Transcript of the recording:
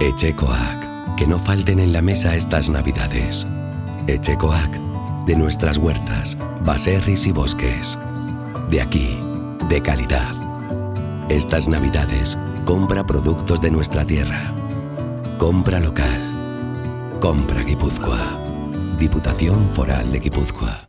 Echecoac. Que no falten en la mesa estas navidades. Echecoac. De nuestras huertas, baserris y bosques. De aquí, de calidad. Estas navidades, compra productos de nuestra tierra. Compra local. Compra Guipúzcoa. Diputación Foral de Guipúzcoa.